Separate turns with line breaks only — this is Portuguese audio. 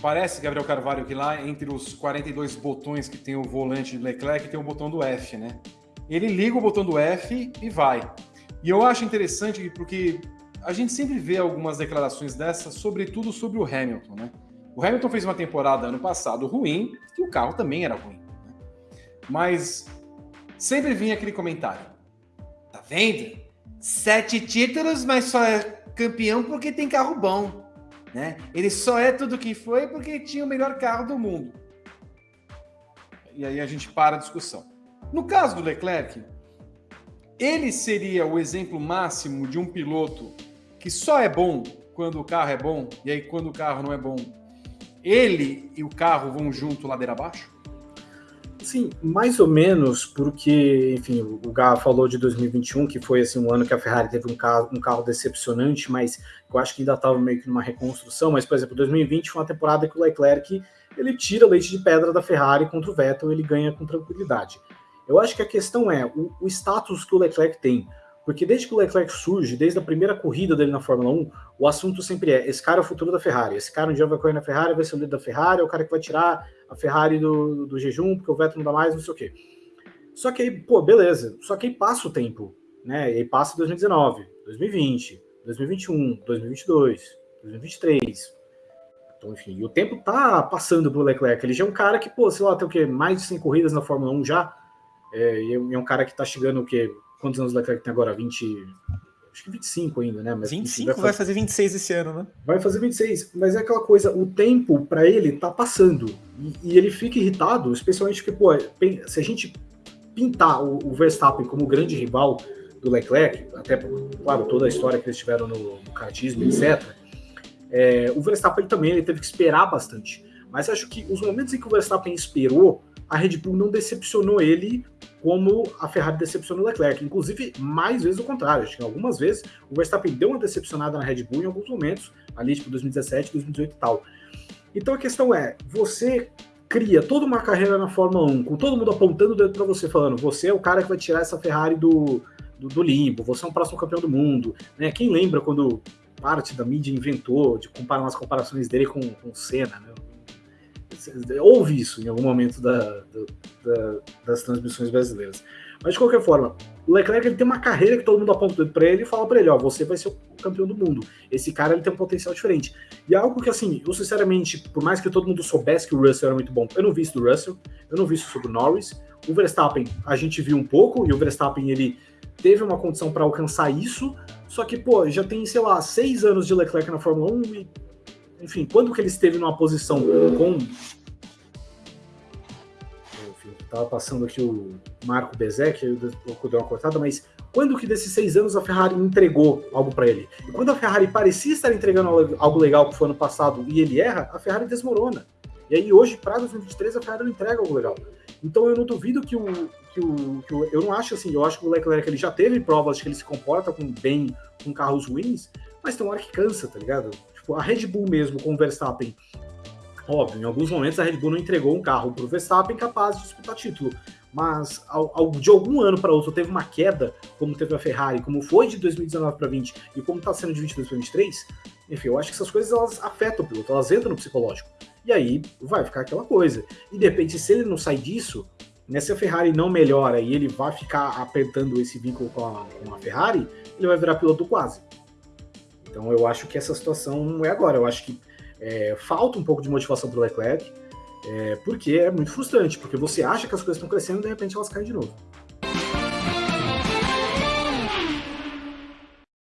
parece, Gabriel Carvalho, que lá entre os 42 botões que tem o volante de Leclerc, tem o botão do F, né? Ele liga o botão do F e vai. E eu acho interessante porque a gente sempre vê algumas declarações dessas, sobretudo sobre o Hamilton, né? O Hamilton fez uma temporada ano passado ruim, e o carro também era ruim. Né? Mas sempre vinha aquele comentário: tá vendo? Sete títulos, mas só é campeão porque tem carro bom. Né? Ele só é tudo que foi porque tinha o melhor carro do mundo. E aí a gente para a discussão. No caso do Leclerc, ele seria o exemplo máximo de um piloto que só é bom quando o carro é bom, e aí quando o carro não é bom, ele e o carro vão junto ladeira abaixo?
Sim, mais ou menos, porque, enfim, o Gá falou de 2021, que foi assim, um ano que a Ferrari teve um carro, um carro decepcionante, mas eu acho que ainda estava meio que numa reconstrução. Mas, por exemplo, 2020 foi uma temporada que o Leclerc ele tira leite de pedra da Ferrari contra o Vettel, ele ganha com tranquilidade. Eu acho que a questão é o, o status que o Leclerc tem. Porque desde que o Leclerc surge, desde a primeira corrida dele na Fórmula 1, o assunto sempre é: esse cara é o futuro da Ferrari. Esse cara um dia vai correr na Ferrari, vai ser o líder da Ferrari, é o cara que vai tirar a Ferrari do, do jejum, porque o Vettel não dá mais, não sei o quê. Só que aí, pô, beleza. Só que aí passa o tempo, né? E aí passa 2019, 2020, 2021, 2022, 2023. Então, enfim, e o tempo tá passando pro Leclerc. Ele já é um cara que, pô, sei lá, tem o quê? Mais de 100 corridas na Fórmula 1 já. É, e é um cara que tá chegando o quê? Quantos anos o Leclerc tem agora? 20. Acho que 25 ainda, né?
Mas, 25 vai fazer, vai fazer 26 esse ano, né?
Vai fazer 26, mas é aquela coisa, o tempo para ele tá passando. E, e, ele fica irritado, especialmente porque, pô, se a gente pintar o, o Verstappen como grande rival do Leclerc, até, claro, toda a história que eles tiveram no, no kartismo, etc., é, o Verstappen também ele teve que esperar bastante. Mas acho que os momentos em que o Verstappen esperou, a Red Bull não decepcionou ele como a Ferrari decepcionou o Leclerc. Inclusive, mais vezes o contrário. Acho que algumas vezes o Verstappen deu uma decepcionada na Red Bull em alguns momentos, ali tipo 2017, 2018 e tal. Então a questão é, você cria toda uma carreira na Fórmula 1, com todo mundo apontando o dedo para você, falando, você é o cara que vai tirar essa Ferrari do, do, do limbo, você é um próximo campeão do mundo. Né? Quem lembra quando parte da mídia inventou de comparar umas comparações dele com, com Senna, né? Houve isso em algum momento da, da, das transmissões brasileiras. Mas de qualquer forma, o Leclerc ele tem uma carreira que todo mundo aponta para ele e fala para ele: ó, você vai ser o campeão do mundo. Esse cara ele tem um potencial diferente. E é algo que, assim, eu sinceramente, por mais que todo mundo soubesse que o Russell era muito bom, eu não vi isso do Russell, eu não vi isso sobre o Norris. O Verstappen a gente viu um pouco, e o Verstappen ele teve uma condição para alcançar isso, só que, pô, já tem, sei lá, seis anos de Leclerc na Fórmula 1 e enfim, quando que ele esteve numa posição com. Enfim, tava passando aqui o Marco Bezek, eu deu uma cortada, mas quando que desses seis anos a Ferrari entregou algo para ele? E quando a Ferrari parecia estar entregando algo legal que foi ano passado e ele erra, a Ferrari desmorona. E aí hoje, para 2023, a Ferrari não entrega algo legal. Então eu não duvido que o, que o, que o, Eu não acho assim, eu acho que o Leclerc ele já teve provas de que ele se comporta com bem com carros ruins, mas tem uma hora que cansa, tá ligado? Tipo, a Red Bull mesmo com o Verstappen, óbvio, em alguns momentos a Red Bull não entregou um carro para o Verstappen capaz de disputar título, mas ao, ao, de algum ano para outro teve uma queda, como teve a Ferrari, como foi de 2019 para 20 e como está sendo de 22 para 23, enfim, eu acho que essas coisas elas afetam o piloto, elas entram no psicológico. E aí vai ficar aquela coisa. E de repente, se ele não sai disso, né, se a Ferrari não melhora e ele vai ficar apertando esse vínculo com a, com a Ferrari, ele vai virar piloto quase. Então eu acho que essa situação não é agora. Eu acho que é, falta um pouco de motivação para o Leclerc, é, porque é muito frustrante, porque você acha que as coisas estão crescendo e de repente elas caem de novo.